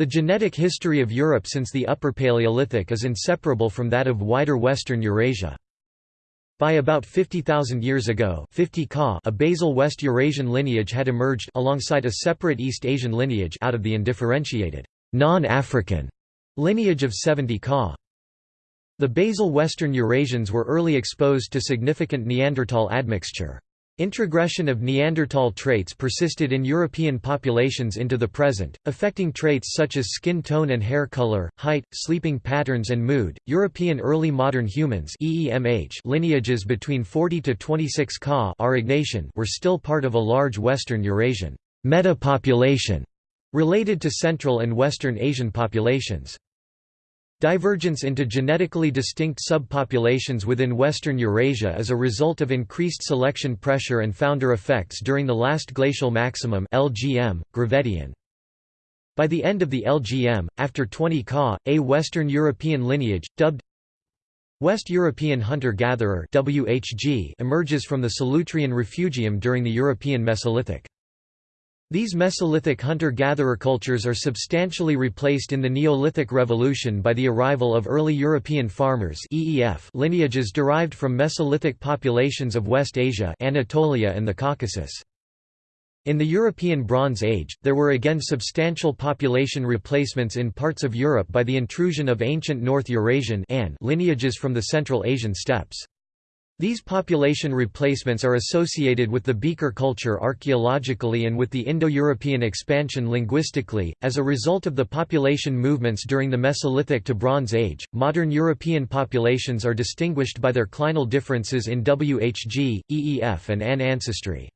The genetic history of Europe since the Upper Paleolithic is inseparable from that of wider western Eurasia. By about 50,000 years ago 50 Ka a basal West Eurasian lineage had emerged alongside a separate East Asian lineage out of the undifferentiated, non-African lineage of 70 Ka. The basal Western Eurasians were early exposed to significant Neanderthal admixture. Introgression of Neanderthal traits persisted in European populations into the present, affecting traits such as skin tone and hair color, height, sleeping patterns and mood. European early modern humans (EEMH) lineages between 40 to 26 Ka were still part of a large Western Eurasian meta-population related to Central and Western Asian populations. Divergence into genetically distinct subpopulations within Western Eurasia is a result of increased selection pressure and founder effects during the last glacial maximum LGM, Gravettian. By the end of the LGM, after 20 Ka, a Western European lineage, dubbed West European hunter-gatherer emerges from the Solutrean refugium during the European Mesolithic. These Mesolithic hunter-gatherer cultures are substantially replaced in the Neolithic Revolution by the arrival of early European farmers (EEF) lineages derived from Mesolithic populations of West Asia Anatolia and the Caucasus. In the European Bronze Age, there were again substantial population replacements in parts of Europe by the intrusion of ancient North Eurasian lineages from the Central Asian steppes. These population replacements are associated with the Beaker culture archaeologically and with the Indo-European expansion linguistically. As a result of the population movements during the Mesolithic to Bronze Age, modern European populations are distinguished by their clinal differences in WHG, EEF and AN ancestry.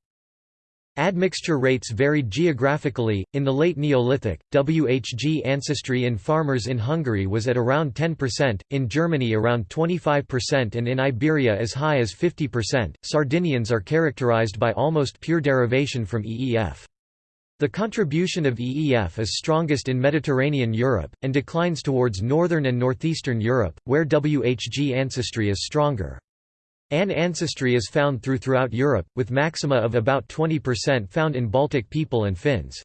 Admixture rates varied geographically. In the late Neolithic, WHG ancestry in farmers in Hungary was at around 10%, in Germany around 25%, and in Iberia as high as 50%. Sardinians are characterized by almost pure derivation from EEF. The contribution of EEF is strongest in Mediterranean Europe, and declines towards northern and northeastern Europe, where WHG ancestry is stronger. An ancestry is found through throughout Europe, with maxima of about 20% found in Baltic people and Finns.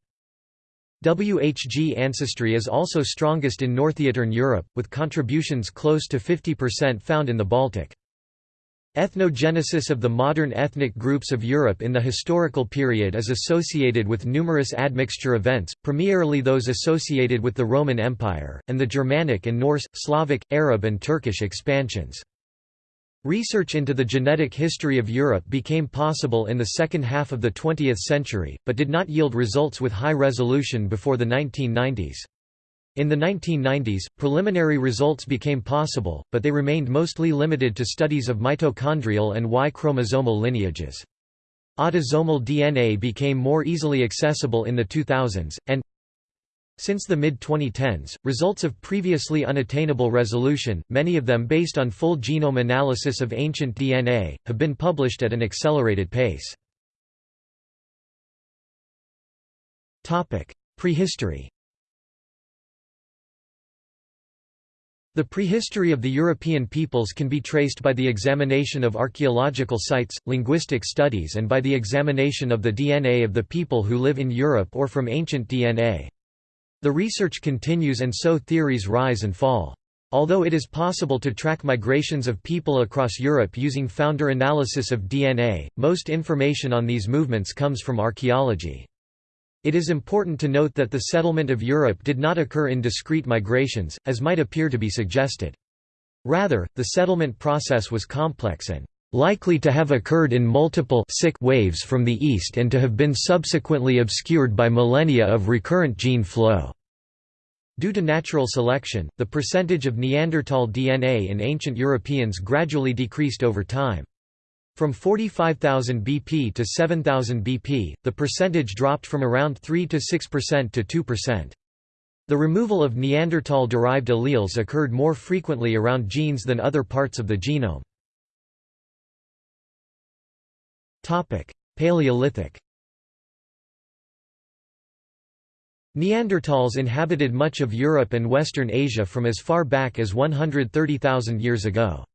WHG ancestry is also strongest in Northeastern Europe, with contributions close to 50% found in the Baltic. Ethnogenesis of the modern ethnic groups of Europe in the historical period is associated with numerous admixture events, primarily those associated with the Roman Empire, and the Germanic and Norse, Slavic, Arab and Turkish expansions. Research into the genetic history of Europe became possible in the second half of the 20th century, but did not yield results with high resolution before the 1990s. In the 1990s, preliminary results became possible, but they remained mostly limited to studies of mitochondrial and Y-chromosomal lineages. Autosomal DNA became more easily accessible in the 2000s, and since the mid-2010s, results of previously unattainable resolution, many of them based on full genome analysis of ancient DNA, have been published at an accelerated pace. Prehistory The prehistory of the European peoples can be traced by the examination of archaeological sites, linguistic studies and by the examination of the DNA of the people who live in Europe or from ancient DNA. The research continues and so theories rise and fall. Although it is possible to track migrations of people across Europe using founder analysis of DNA, most information on these movements comes from archaeology. It is important to note that the settlement of Europe did not occur in discrete migrations, as might appear to be suggested. Rather, the settlement process was complex and likely to have occurred in multiple sick waves from the east and to have been subsequently obscured by millennia of recurrent gene flow. Due to natural selection, the percentage of Neanderthal DNA in ancient Europeans gradually decreased over time. From 45,000 BP to 7,000 BP, the percentage dropped from around 3 to 6% to 2%. The removal of Neanderthal-derived alleles occurred more frequently around genes than other parts of the genome. Paleolithic Neanderthals inhabited much of Europe and Western Asia from as far back as 130,000 years ago.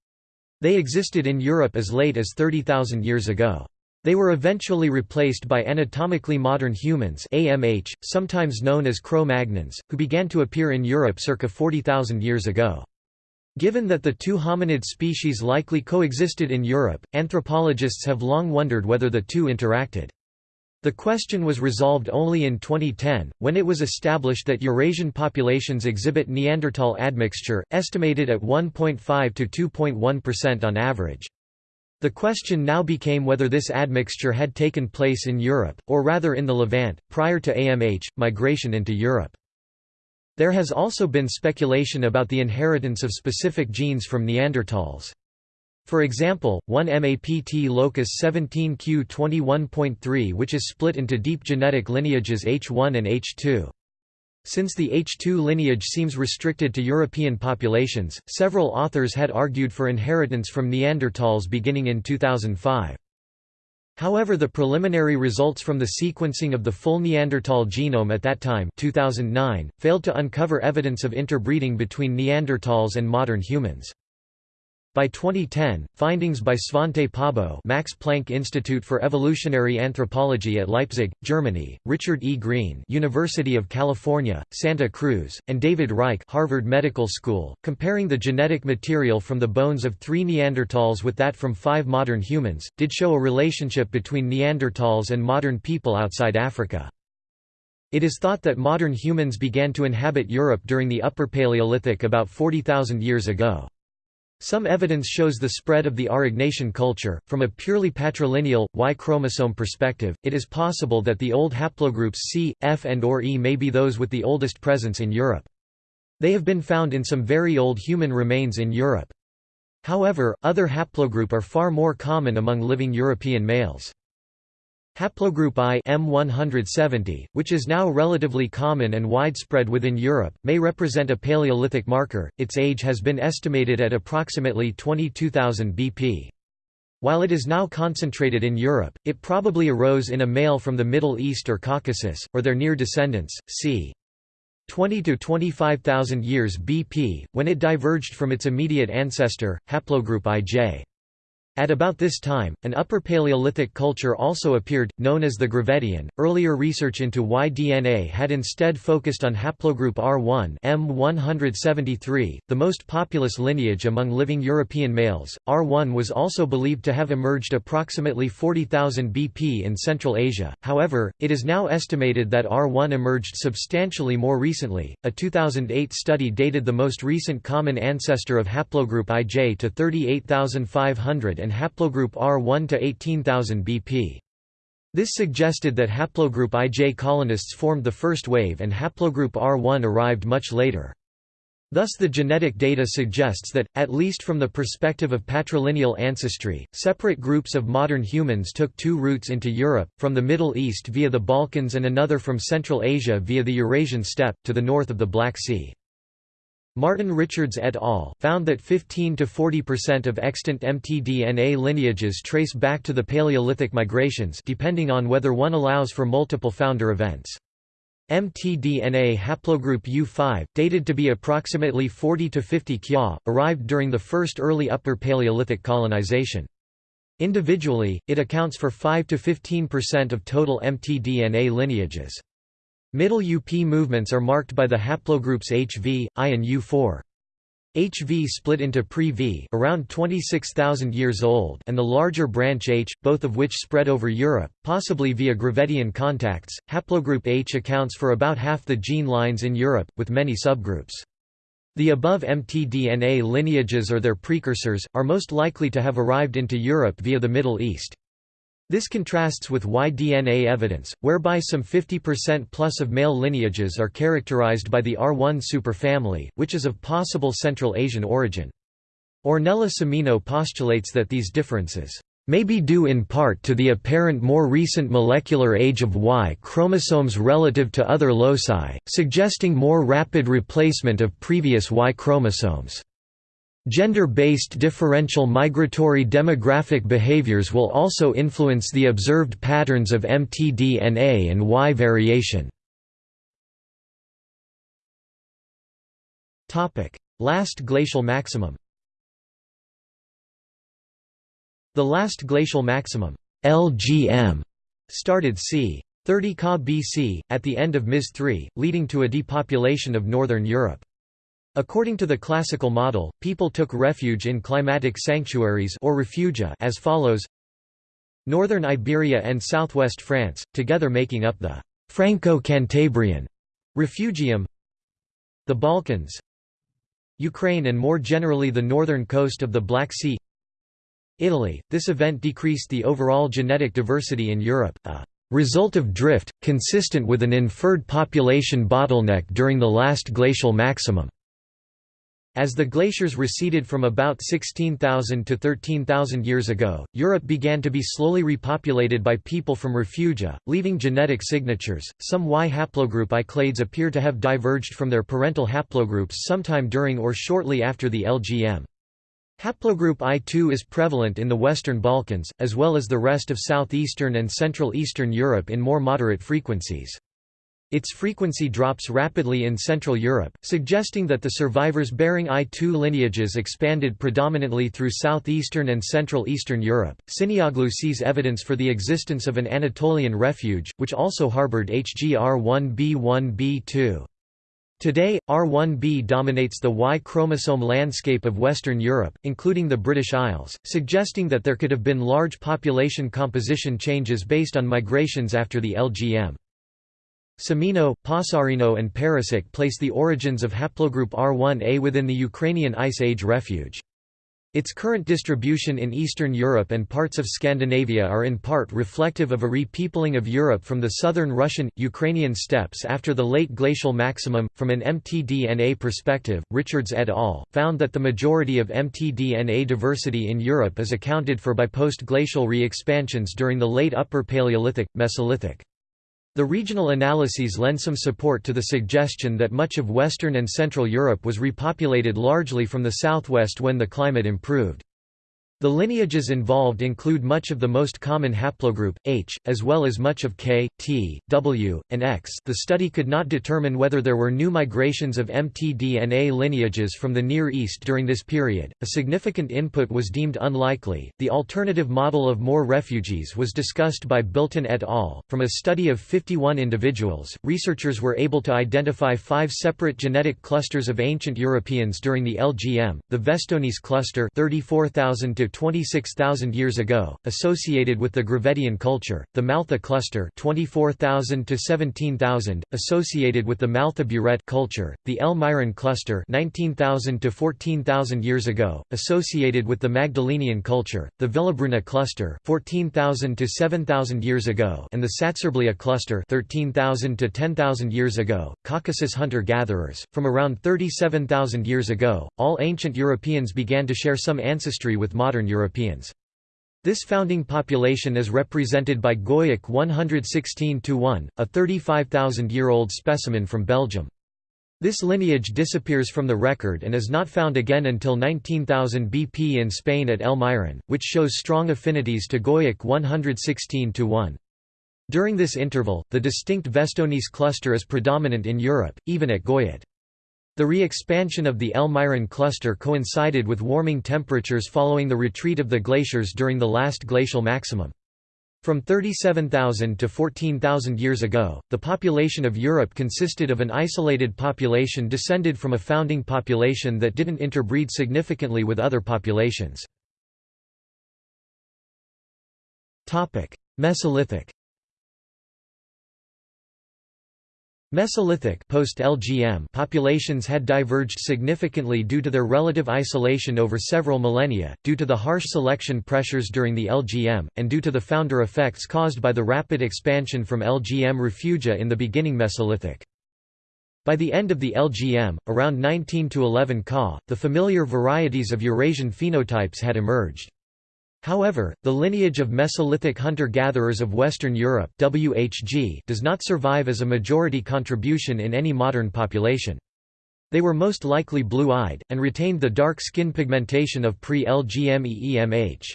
They existed in Europe as late as 30,000 years ago. They were eventually replaced by anatomically modern humans AMH, sometimes known as Cro-Magnons, who began to appear in Europe circa 40,000 years ago. Given that the two hominid species likely coexisted in Europe, anthropologists have long wondered whether the two interacted. The question was resolved only in 2010, when it was established that Eurasian populations exhibit Neanderthal admixture, estimated at 1.5 to 2.1% on average. The question now became whether this admixture had taken place in Europe, or rather in the Levant, prior to AMH, migration into Europe. There has also been speculation about the inheritance of specific genes from Neanderthals. For example, one MAPT locus 17q21.3 which is split into deep genetic lineages H1 and H2. Since the H2 lineage seems restricted to European populations, several authors had argued for inheritance from Neanderthals beginning in 2005. However the preliminary results from the sequencing of the full Neanderthal genome at that time 2009, failed to uncover evidence of interbreeding between Neanderthals and modern humans. By 2010, findings by Svante Pääbo Max Planck Institute for Evolutionary Anthropology at Leipzig, Germany, Richard E. Green University of California, Santa Cruz, and David Reich Harvard Medical School, comparing the genetic material from the bones of three Neanderthals with that from five modern humans, did show a relationship between Neanderthals and modern people outside Africa. It is thought that modern humans began to inhabit Europe during the Upper Paleolithic about 40,000 years ago. Some evidence shows the spread of the Aurignacian culture. From a purely patrilineal, Y chromosome perspective, it is possible that the old haplogroups C, F and or E may be those with the oldest presence in Europe. They have been found in some very old human remains in Europe. However, other haplogroup are far more common among living European males. Haplogroup I M170, which is now relatively common and widespread within Europe, may represent a Paleolithic marker. Its age has been estimated at approximately 22,000 BP. While it is now concentrated in Europe, it probably arose in a male from the Middle East or Caucasus, or their near descendants, c. 20 to 25,000 years BP, when it diverged from its immediate ancestor, haplogroup IJ. At about this time, an Upper Paleolithic culture also appeared, known as the Gravettian. Earlier research into Y DNA had instead focused on haplogroup R1 M173, the most populous lineage among living European males. R1 was also believed to have emerged approximately 40,000 BP in Central Asia. However, it is now estimated that R1 emerged substantially more recently. A 2008 study dated the most recent common ancestor of haplogroup IJ to 38,500 and haplogroup R1 to 18,000 BP. This suggested that haplogroup IJ colonists formed the first wave and haplogroup R1 arrived much later. Thus the genetic data suggests that, at least from the perspective of patrilineal ancestry, separate groups of modern humans took two routes into Europe, from the Middle East via the Balkans and another from Central Asia via the Eurasian steppe, to the north of the Black Sea. Martin Richards et al. found that 15 to 40% of extant mtDNA lineages trace back to the Paleolithic migrations depending on whether one allows for multiple founder events. mtDNA haplogroup U5, dated to be approximately 40 to 50 kya, arrived during the first early Upper Paleolithic colonization. Individually, it accounts for 5 to 15% of total mtDNA lineages. Middle UP movements are marked by the haplogroups HV, I and U4. HV split into pre-V around 26,000 years old and the larger branch H, both of which spread over Europe, possibly via Gravettian contacts. Haplogroup H accounts for about half the gene lines in Europe, with many subgroups. The above mtDNA lineages or their precursors, are most likely to have arrived into Europe via the Middle East. This contrasts with Y-DNA evidence, whereby some 50% plus of male lineages are characterized by the R1 superfamily, which is of possible Central Asian origin. Ornella Semino postulates that these differences may be due in part to the apparent more recent molecular age of Y chromosomes relative to other loci, suggesting more rapid replacement of previous Y chromosomes. Gender-based differential migratory demographic behaviors will also influence the observed patterns of mtDNA and Y variation. Last glacial maximum The last glacial maximum LGM started c. 30 Ca BC, at the end of Ms 3, leading to a depopulation of northern Europe. According to the classical model, people took refuge in climatic sanctuaries or refugia as follows. Northern Iberia and southwest France, together making up the Franco-Cantabrian refugium. The Balkans. Ukraine and more generally the northern coast of the Black Sea. Italy, this event decreased the overall genetic diversity in Europe, a result of drift, consistent with an inferred population bottleneck during the last glacial maximum. As the glaciers receded from about 16,000 to 13,000 years ago, Europe began to be slowly repopulated by people from refugia, leaving genetic signatures. Some Y haplogroup I clades appear to have diverged from their parental haplogroups sometime during or shortly after the LGM. Haplogroup I2 is prevalent in the Western Balkans, as well as the rest of southeastern and central eastern Europe in more moderate frequencies. Its frequency drops rapidly in Central Europe, suggesting that the survivors bearing I2 lineages expanded predominantly through southeastern and central eastern Europe. Cinnioğlu sees evidence for the existence of an Anatolian refuge, which also harbored HGR1b1b2. Today, R1b dominates the Y chromosome landscape of Western Europe, including the British Isles, suggesting that there could have been large population composition changes based on migrations after the LGM. Semino, Passarino and Pericić place the origins of haplogroup R1a within the Ukrainian Ice Age refuge. Its current distribution in Eastern Europe and parts of Scandinavia are in part reflective of a repeopling of Europe from the southern Russian, Ukrainian steppes after the late glacial maximum. From an mtDNA perspective, Richards et al. found that the majority of mtDNA diversity in Europe is accounted for by post glacial re expansions during the late Upper Paleolithic, Mesolithic. The regional analyses lend some support to the suggestion that much of Western and Central Europe was repopulated largely from the southwest when the climate improved. The lineages involved include much of the most common haplogroup, H, as well as much of K, T, W, and X. The study could not determine whether there were new migrations of mtDNA lineages from the Near East during this period. A significant input was deemed unlikely. The alternative model of more refugees was discussed by Bilton et al. From a study of 51 individuals, researchers were able to identify five separate genetic clusters of ancient Europeans during the LGM: the Věstonice cluster, 34,000 to 26,000 years ago, associated with the Gravettian culture, the Mal'ta cluster 24,000 to 17,000, associated with the Mal'ta-Buret culture, the El Mirón cluster 19,000 to 14,000 years ago, associated with the Magdalenian culture, the Villabruna cluster 14,000 to 7,000 years ago, and the Satsurblia cluster 13,000 to 10,000 years ago. Caucasus hunter-gatherers, from around 37,000 years ago, all ancient Europeans began to share some ancestry with modern Western Europeans. This founding population is represented by Goyet Q116-1, a 35,000-year-old specimen from Belgium. This lineage disappears from the record and is not found again until 19,000 BP in Spain at El Mirón, which shows strong affinities to Goyet Q116-1. During this interval, the distinct Věstonice cluster is predominant in Europe, even at Goyet. The re-expansion of the El Mirón cluster coincided with warming temperatures following the retreat of the glaciers during the last glacial maximum. From 37,000 to 14,000 years ago, the population of Europe consisted of an isolated population descended from a founding population that didn't interbreed significantly with other populations. Mesolithic Mesolithic post-LGM populations had diverged significantly due to their relative isolation over several millennia, due to the harsh selection pressures during the LGM, and due to the founder effects caused by the rapid expansion from LGM refugia in the beginning Mesolithic. By the end of the LGM, around 19 to 11 Ka, the familiar varieties of Eurasian phenotypes had emerged. However, the lineage of Mesolithic hunter-gatherers of Western Europe WHG does not survive as a majority contribution in any modern population. They were most likely blue-eyed, and retained the dark skin pigmentation of pre-LGM-EEMH.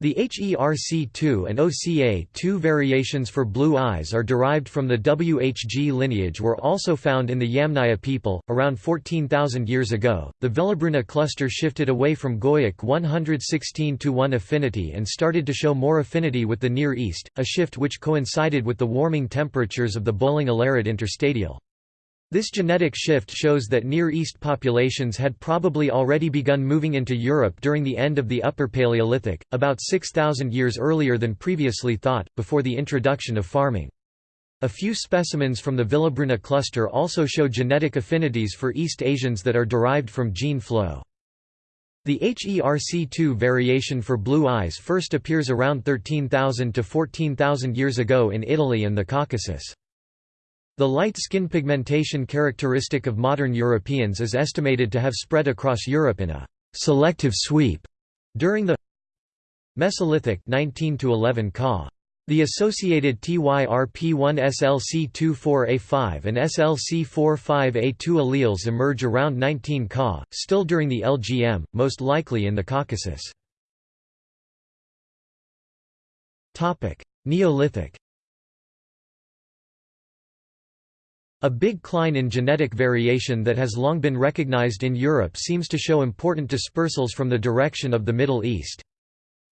The HERC2 and OCA2 variations for blue eyes are derived from the WHG lineage were also found in the Yamnaya people, around 14,000 years ago. The Villabruna cluster shifted away from Goyet Q116 to 1 affinity and started to show more affinity with the Near East, a shift which coincided with the warming temperatures of the Bølling-Allerød interstadial. This genetic shift shows that Near East populations had probably already begun moving into Europe during the end of the Upper Paleolithic, about 6,000 years earlier than previously thought, before the introduction of farming. A few specimens from the Villabruna cluster also show genetic affinities for East Asians that are derived from gene flow. The HERC2 variation for blue eyes first appears around 13,000 to 14,000 years ago in Italy and the Caucasus. The light skin pigmentation characteristic of modern Europeans is estimated to have spread across Europe in a «selective sweep» during the Mesolithic 19 to 11 Ca. The associated TYRP1-SLC24A5 and SLC45A2 alleles emerge around 19 Ka, still during the LGM, most likely in the Caucasus. Neolithic A big cline in genetic variation that has long been recognized in Europe seems to show important dispersals from the direction of the Middle East.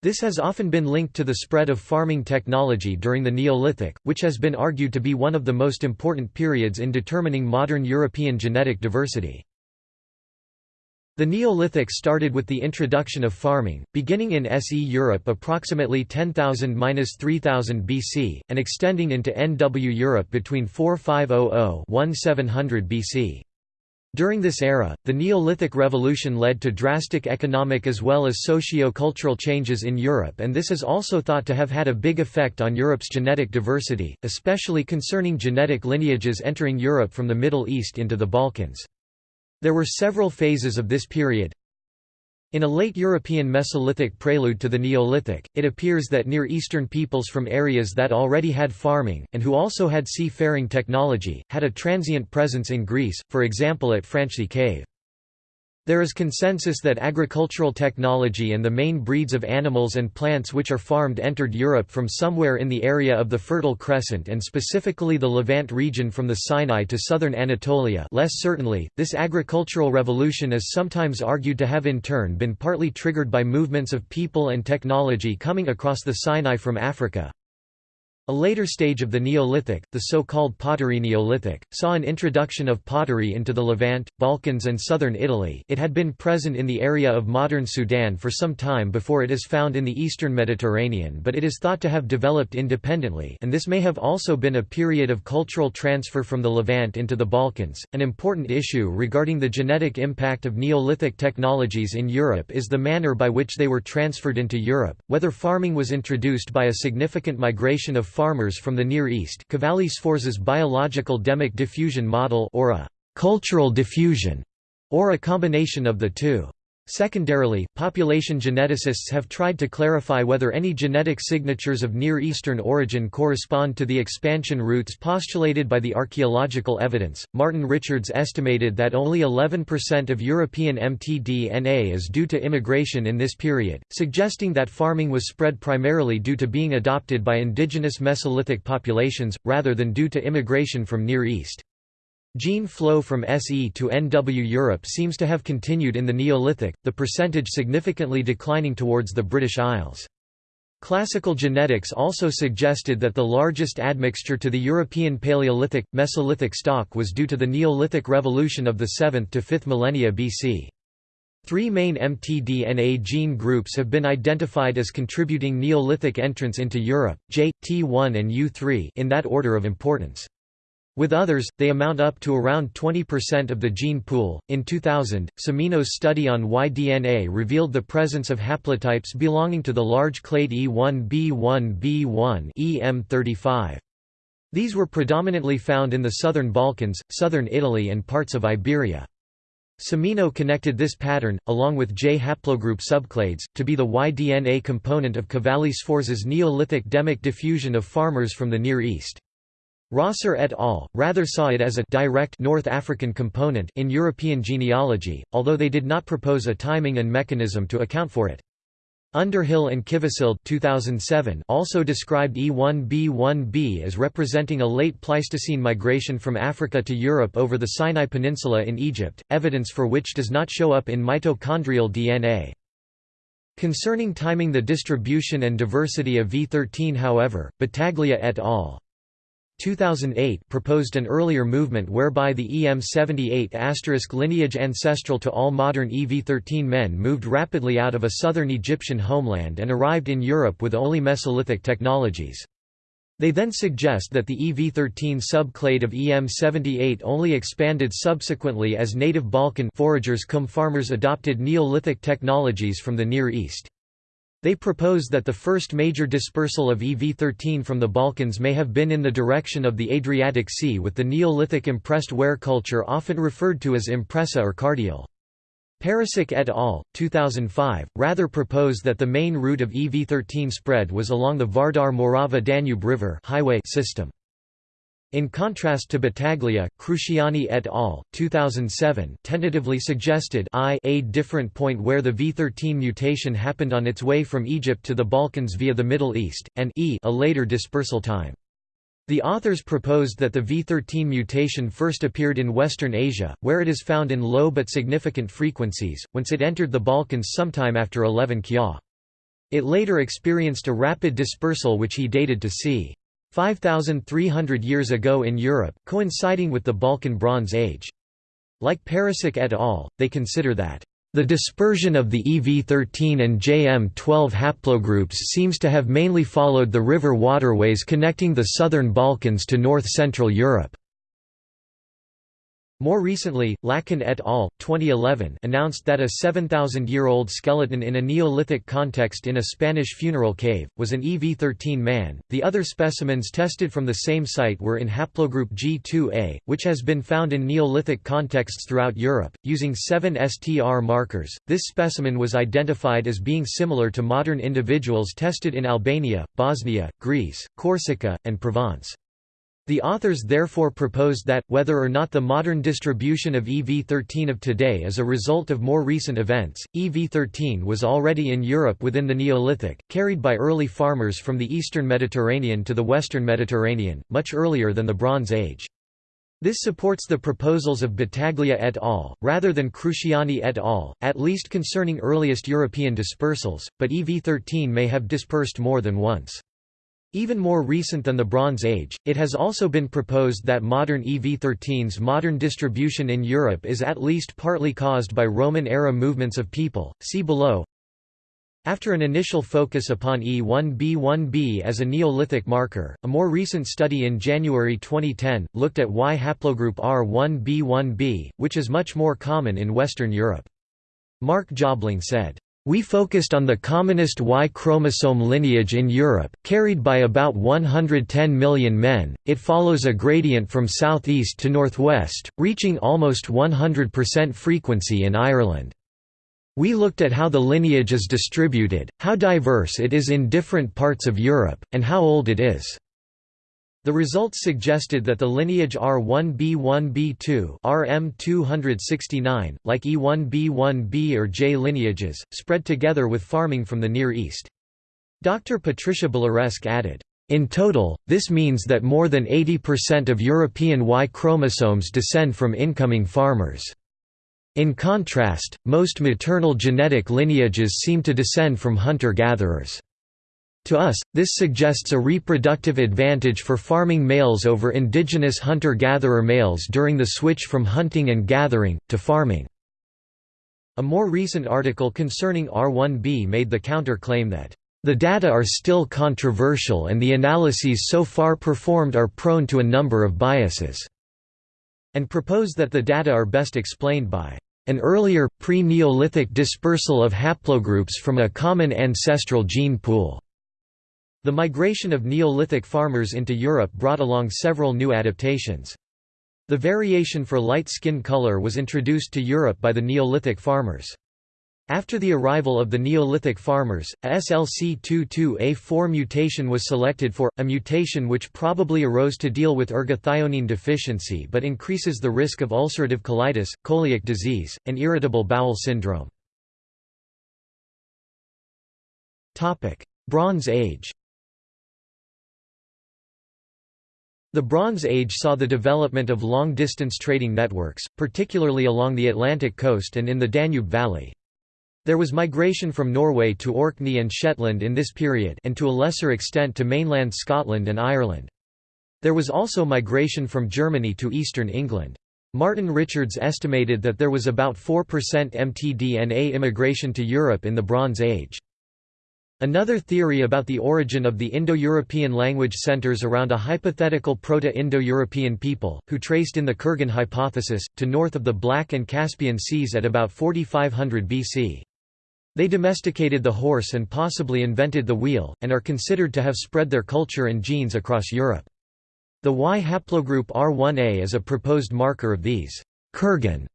This has often been linked to the spread of farming technology during the Neolithic, which has been argued to be one of the most important periods in determining modern European genetic diversity. The Neolithic started with the introduction of farming, beginning in SE Europe approximately 10,000–3000 BC, and extending into NW Europe between 4500–1700 BC. During this era, the Neolithic Revolution led to drastic economic as well as socio-cultural changes in Europe and this is also thought to have had a big effect on Europe's genetic diversity, especially concerning genetic lineages entering Europe from the Middle East into the Balkans. There were several phases of this period. In a late European Mesolithic prelude to the Neolithic, it appears that Near Eastern peoples from areas that already had farming, and who also had seafaring technology, had a transient presence in Greece, for example at Franchthi Cave. There is consensus that agricultural technology and the main breeds of animals and plants which are farmed entered Europe from somewhere in the area of the Fertile Crescent and specifically the Levant region from the Sinai to southern Anatolia less certainly, this agricultural revolution is sometimes argued to have in turn been partly triggered by movements of people and technology coming across the Sinai from Africa. A later stage of the Neolithic, the so-called Pottery Neolithic, saw an introduction of pottery into the Levant, Balkans and southern Italy it had been present in the area of modern Sudan for some time before it is found in the eastern Mediterranean but it is thought to have developed independently and this may have also been a period of cultural transfer from the Levant into the Balkans. An important issue regarding the genetic impact of Neolithic technologies in Europe is the manner by which they were transferred into Europe, whether farming was introduced by a significant migration of farmers from the Near East Cavalli Sforza's biological demic diffusion model or a «cultural diffusion» or a combination of the two. Secondarily, population geneticists have tried to clarify whether any genetic signatures of Near Eastern origin correspond to the expansion routes postulated by the archaeological evidence. Martin Richards estimated that only 11% of European mtDNA is due to immigration in this period, suggesting that farming was spread primarily due to being adopted by indigenous Mesolithic populations, rather than due to immigration from Near East. Gene flow from SE to NW Europe seems to have continued in the Neolithic, the percentage significantly declining towards the British Isles. Classical genetics also suggested that the largest admixture to the European Paleolithic, Mesolithic stock was due to the Neolithic revolution of the 7th to 5th millennia BC. Three main mtDNA gene groups have been identified as contributing Neolithic entrance into Europe, J, T1 and U3 in that order of importance. With others, they amount up to around 20% of the gene pool. In 2000, Semino's study on Y-DNA revealed the presence of haplotypes belonging to the large clade E1b1b1 EM35. These were predominantly found in the southern Balkans, southern Italy and parts of Iberia. Semino connected this pattern, along with J haplogroup subclades, to be the Y-DNA component of Cavalli Sforza's Neolithic demic diffusion of farmers from the Near East. Rosser et al. rather saw it as a direct North African component in European genealogy, although they did not propose a timing and mechanism to account for it. Underhill and Kivisild 2007 also described E1b1b as representing a late Pleistocene migration from Africa to Europe over the Sinai Peninsula in Egypt, evidence for which does not show up in mitochondrial DNA. Concerning timing the distribution and diversity of V13 however, Battaglia et al. 2008 proposed an earlier movement whereby the EM78 lineage ancestral to all modern EV13 men moved rapidly out of a southern Egyptian homeland and arrived in Europe with only Mesolithic technologies. They then suggest that the EV13 subclade of EM78 only expanded subsequently as native Balkan foragers cum farmers adopted Neolithic technologies from the Near East. They propose that the first major dispersal of EV13 from the Balkans may have been in the direction of the Adriatic Sea with the Neolithic impressed ware culture often referred to as impressa or cardial. Pericić et al. 2005, rather propose that the main route of EV13 spread was along the Vardar-Morava-Danube River highway system. In contrast to Battaglia, Cruciani et al. 2007 tentatively suggested I a different point where the V13 mutation happened on its way from Egypt to the Balkans via the Middle East, and e a later dispersal time. The authors proposed that the V13 mutation first appeared in Western Asia, where it is found in low but significant frequencies, whence it entered the Balkans sometime after 11 Kya. It later experienced a rapid dispersal which he dated to c. 5,300 years ago in Europe, coinciding with the Balkan Bronze Age. Like Pericić et al., they consider that the dispersion of the EV13 and JM12 haplogroups seems to have mainly followed the river waterways connecting the southern Balkans to north-central Europe. More recently, Lacan et al. 2011 announced that a 7,000-year-old skeleton in a Neolithic context in a Spanish funeral cave, was an EV13 man. The other specimens tested from the same site were in haplogroup G2A, which has been found in Neolithic contexts throughout Europe, using 7 STR markers. This specimen was identified as being similar to modern individuals tested in Albania, Bosnia, Greece, Corsica, and Provence. The authors therefore proposed that, whether or not the modern distribution of EV13 of today is a result of more recent events, EV13 was already in Europe within the Neolithic, carried by early farmers from the eastern Mediterranean to the western Mediterranean, much earlier than the Bronze Age. This supports the proposals of Battaglia et al., rather than Cruciani et al., at least concerning earliest European dispersals, but EV13 may have dispersed more than once. Even more recent than the Bronze Age, it has also been proposed that modern EV13's modern distribution in Europe is at least partly caused by Roman-era movements of people, see below. After an initial focus upon E1b1b as a Neolithic marker, a more recent study in January 2010, looked at Y haplogroup R1b1b, which is much more common in Western Europe. Mark Jobling said, we focused on the commonest Y chromosome lineage in Europe, carried by about 110 million men. It follows a gradient from southeast to northwest, reaching almost 100% frequency in Ireland. We looked at how the lineage is distributed, how diverse it is in different parts of Europe, and how old it is. The results suggested that the lineage R1b1b2 RM269, like E1b1b or J lineages, spread together with farming from the Near East. Dr. Patricia Balaresque added, in total, this means that more than 80% of European Y chromosomes descend from incoming farmers. In contrast, most maternal genetic lineages seem to descend from hunter-gatherers. To us, this suggests a reproductive advantage for farming males over indigenous hunter-gatherer males during the switch from hunting and gathering, to farming. A more recent article concerning R1b made the counter-claim that, "...the data are still controversial and the analyses so far performed are prone to a number of biases," and proposed that the data are best explained by an earlier, pre-Neolithic dispersal of haplogroups from a common ancestral gene pool. The migration of Neolithic farmers into Europe brought along several new adaptations. The variation for light skin color was introduced to Europe by the Neolithic farmers. After the arrival of the Neolithic farmers, a SLC22A4 mutation was selected for, a mutation which probably arose to deal with ergothioneine deficiency but increases the risk of ulcerative colitis, celiac disease, and irritable bowel syndrome. Bronze Age The Bronze Age saw the development of long-distance trading networks, particularly along the Atlantic coast and in the Danube Valley. There was migration from Norway to Orkney and Shetland in this period and to a lesser extent to mainland Scotland and Ireland. There was also migration from Germany to eastern England. Martin Richards estimated that there was about 4% mtDNA immigration to Europe in the Bronze Age. Another theory about the origin of the Indo-European language centers around a hypothetical Proto-Indo-European people, who traced in the Kurgan hypothesis, to north of the Black and Caspian Seas at about 4500 BC. They domesticated the horse and possibly invented the wheel, and are considered to have spread their culture and genes across Europe. The Y haplogroup R1a is a proposed marker of these Kurgan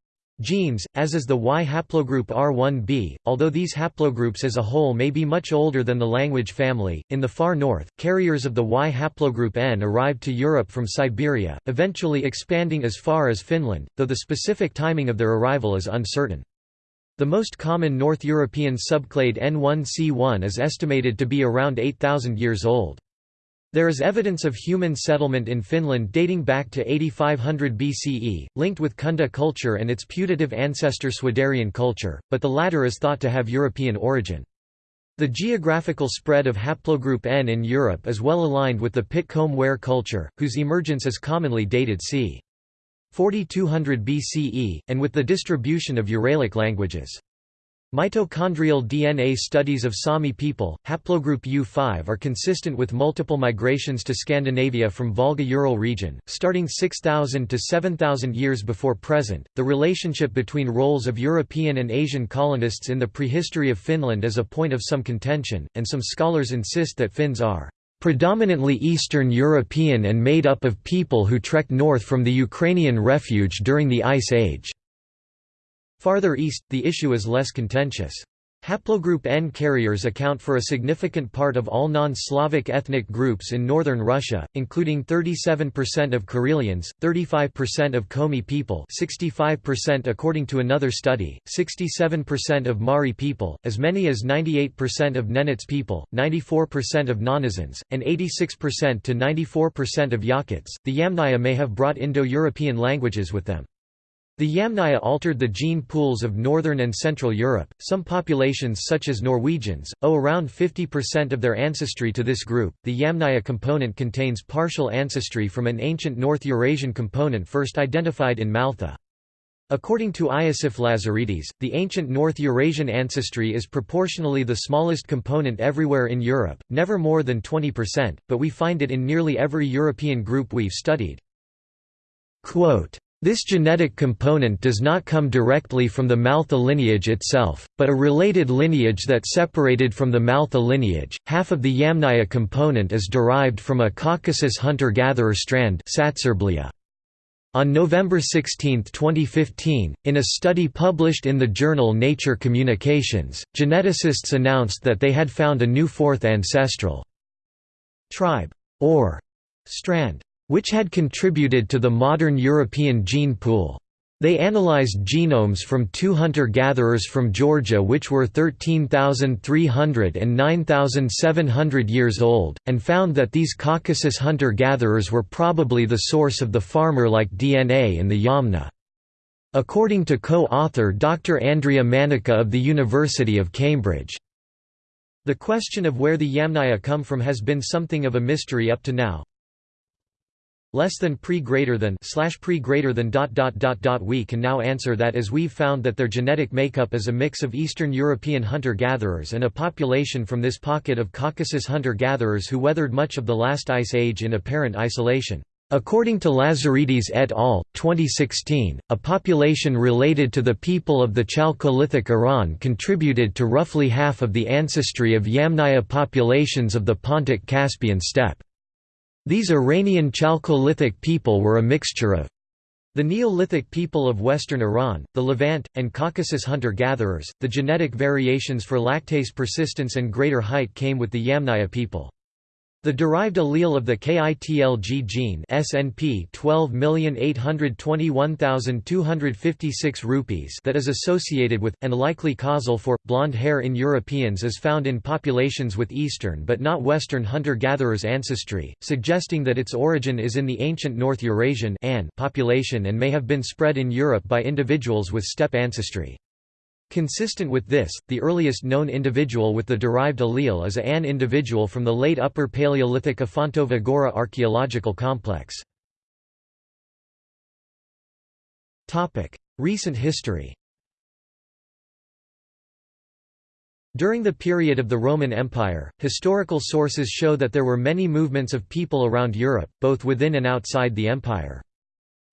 genes, as is the Y haplogroup R1b, although these haplogroups as a whole may be much older than the language family. In the far north, carriers of the Y haplogroup N arrived to Europe from Siberia, eventually expanding as far as Finland, though the specific timing of their arrival is uncertain. The most common North European subclade N1C1 is estimated to be around 8,000 years old. There is evidence of human settlement in Finland dating back to 8500 BCE, linked with Kunda culture and its putative ancestor Swiderian culture, but the latter is thought to have European origin. The geographical spread of haplogroup N in Europe is well aligned with the Pit-Comb-Ware culture, whose emergence is commonly dated c. 4200 BCE, and with the distribution of Uralic languages. Mitochondrial DNA studies of Sami people, haplogroup U5 are consistent with multiple migrations to Scandinavia from Volga-Ural region, starting 6000 to 7000 years before present. The relationship between roles of European and Asian colonists in the prehistory of Finland is a point of some contention, and some scholars insist that Finns are predominantly Eastern European and made up of people who trekked north from the Ukrainian refuge during the Ice Age. Farther east, the issue is less contentious. Haplogroup N carriers account for a significant part of all non-Slavic ethnic groups in northern Russia, including 37% of Karelians, 35% of Komi people 65% according to another study, 67% of Mari people, as many as 98% of Nenets people, 94% of Nganasans, and 86% to 94% of Yakuts. The Yamnaya may have brought Indo-European languages with them. The Yamnaya altered the gene pools of northern and central Europe. Some populations, such as Norwegians, owe around 50% of their ancestry to this group. The Yamnaya component contains partial ancestry from an ancient North Eurasian component first identified in Mal'ta. According to Iosif Lazaridis, the ancient North Eurasian ancestry is proportionally the smallest component everywhere in Europe, never more than 20%, but we find it in nearly every European group we've studied. Quote, this genetic component does not come directly from the Mal'ta lineage itself, but a related lineage that separated from the Mal'ta lineage. Half of the Yamnaya component is derived from a Caucasus hunter-gatherer strand on November 16, 2015, in a study published in the journal Nature Communications, geneticists announced that they had found a new fourth ancestral tribe, or strand which had contributed to the modern European gene pool. They analyzed genomes from two hunter-gatherers from Georgia which were 13,300 and 9,700 years old, and found that these Caucasus hunter-gatherers were probably the source of the farmer-like DNA in the Yamna. According to co-author Dr. Andrea Manica of the University of Cambridge. The question of where the Yamnaya come from has been something of a mystery up to now, less than pre greater than slash pre greater than dot dot dot dot we can now answer that as we've found that their genetic makeup is a mix of Eastern European hunter-gatherers and a population from this pocket of Caucasus hunter-gatherers who weathered much of the last ice age in apparent isolation. According to Lazaridis et al., 2016, a population related to the people of the Chalcolithic Iran contributed to roughly half of the ancestry of Yamnaya populations of the Pontic Caspian steppe. These Iranian Chalcolithic people were a mixture of the Neolithic people of western Iran, the Levant, and Caucasus hunter-gatherers. The genetic variations for lactase persistence and greater height came with the Yamnaya people. The derived allele of the KITLG gene SNP 12821256 rupees that is associated with, and likely causal for, blonde hair in Europeans is found in populations with Eastern but not Western hunter-gatherers ancestry, suggesting that its origin is in the ancient North Eurasian population and may have been spread in Europe by individuals with steppe ancestry. Consistent with this, the earliest known individual with the derived allele is a An individual from the late Upper Paleolithic Afontova Gora archaeological complex. Recent history During the period of the Roman Empire, historical sources show that there were many movements of people around Europe, both within and outside the empire.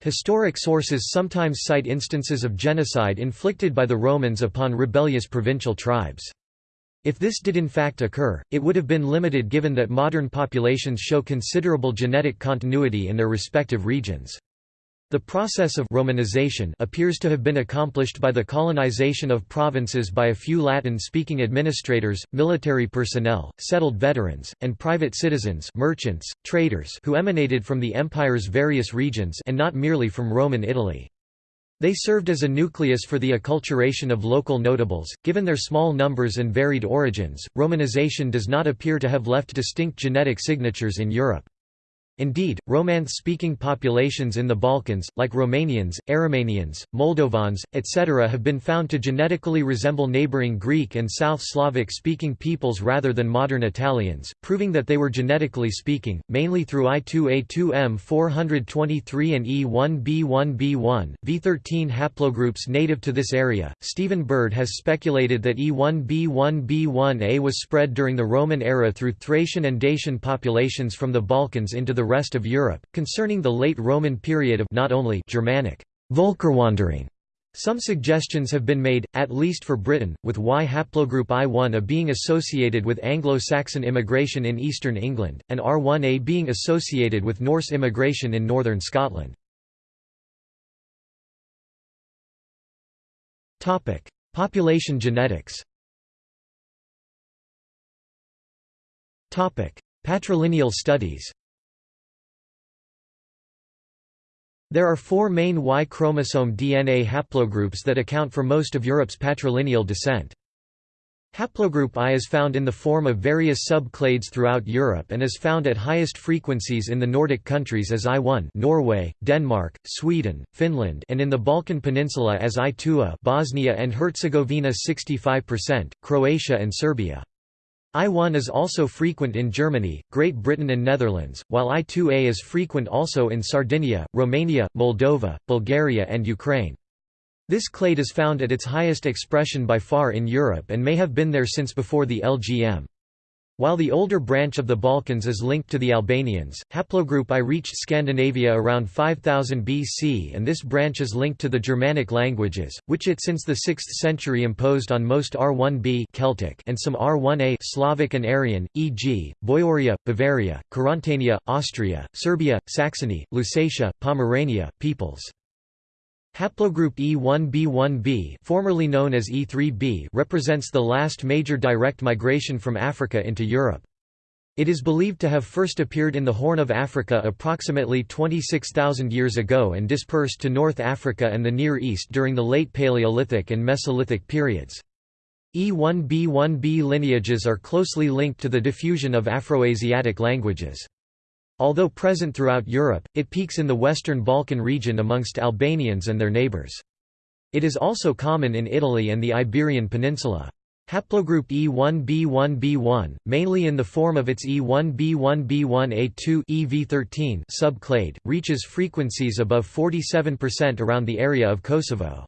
Historic sources sometimes cite instances of genocide inflicted by the Romans upon rebellious provincial tribes. If this did in fact occur, it would have been limited given that modern populations show considerable genetic continuity in their respective regions. The process of Romanization appears to have been accomplished by the colonization of provinces by a few Latin-speaking administrators, military personnel, settled veterans, and private citizens merchants, traders who emanated from the empire's various regions and not merely from Roman Italy. They served as a nucleus for the acculturation of local notables. Given their small numbers and varied origins, Romanization does not appear to have left distinct genetic signatures in Europe. Indeed, Romance-speaking populations in the Balkans, like Romanians, Aromanians, Moldovans, etc. have been found to genetically resemble neighboring Greek and South Slavic-speaking peoples rather than modern Italians, proving that they were genetically speaking, mainly through I2A2M423 and E1B1B1, V13 haplogroups native to this area. Stephen Bird has speculated that E1B1B1A was spread during the Roman era through Thracian and Dacian populations from the Balkans into the rest of Europe, concerning the late Roman period of not only Germanic Völkerwanderung. Some suggestions have been made, at least for Britain, with Y haplogroup I1A being associated with Anglo-Saxon immigration in eastern England, and R1A being associated with Norse immigration in northern Scotland. Population genetics Patrilineal studies There are four main Y chromosome DNA haplogroups that account for most of Europe's patrilineal descent. Haplogroup I is found in the form of various sub-clades throughout Europe and is found at highest frequencies in the Nordic countries as I1 Norway, Denmark, Sweden, Finland and in the Balkan Peninsula as I2A Bosnia and Herzegovina 65%, Croatia and Serbia. I1 is also frequent in Germany, Great Britain and Netherlands, while I2A is frequent also in Sardinia, Romania, Moldova, Bulgaria and Ukraine. This clade is found at its highest expression by far in Europe and may have been there since before the LGM. While the older branch of the Balkans is linked to the Albanians, haplogroup I reached Scandinavia around 5000 BC and this branch is linked to the Germanic languages, which it since the 6th century imposed on most R1b Celtic and some R1a Slavic and Aryan, e.g., Boioria, Bavaria, Carantania, Austria, Serbia, Saxony, Lusatia, Pomerania, peoples. Haplogroup E1b1b formerly known as E3b represents the last major direct migration from Africa into Europe. It is believed to have first appeared in the Horn of Africa approximately 26,000 years ago and dispersed to North Africa and the Near East during the late Paleolithic and Mesolithic periods. E1b1b lineages are closely linked to the diffusion of Afroasiatic languages. Although present throughout Europe, it peaks in the Western Balkan region amongst Albanians and their neighbours. It is also common in Italy and the Iberian Peninsula. Haplogroup E1b1b1, mainly in the form of its E1b1b1a2 EV13 subclade, reaches frequencies above 47% around the area of Kosovo.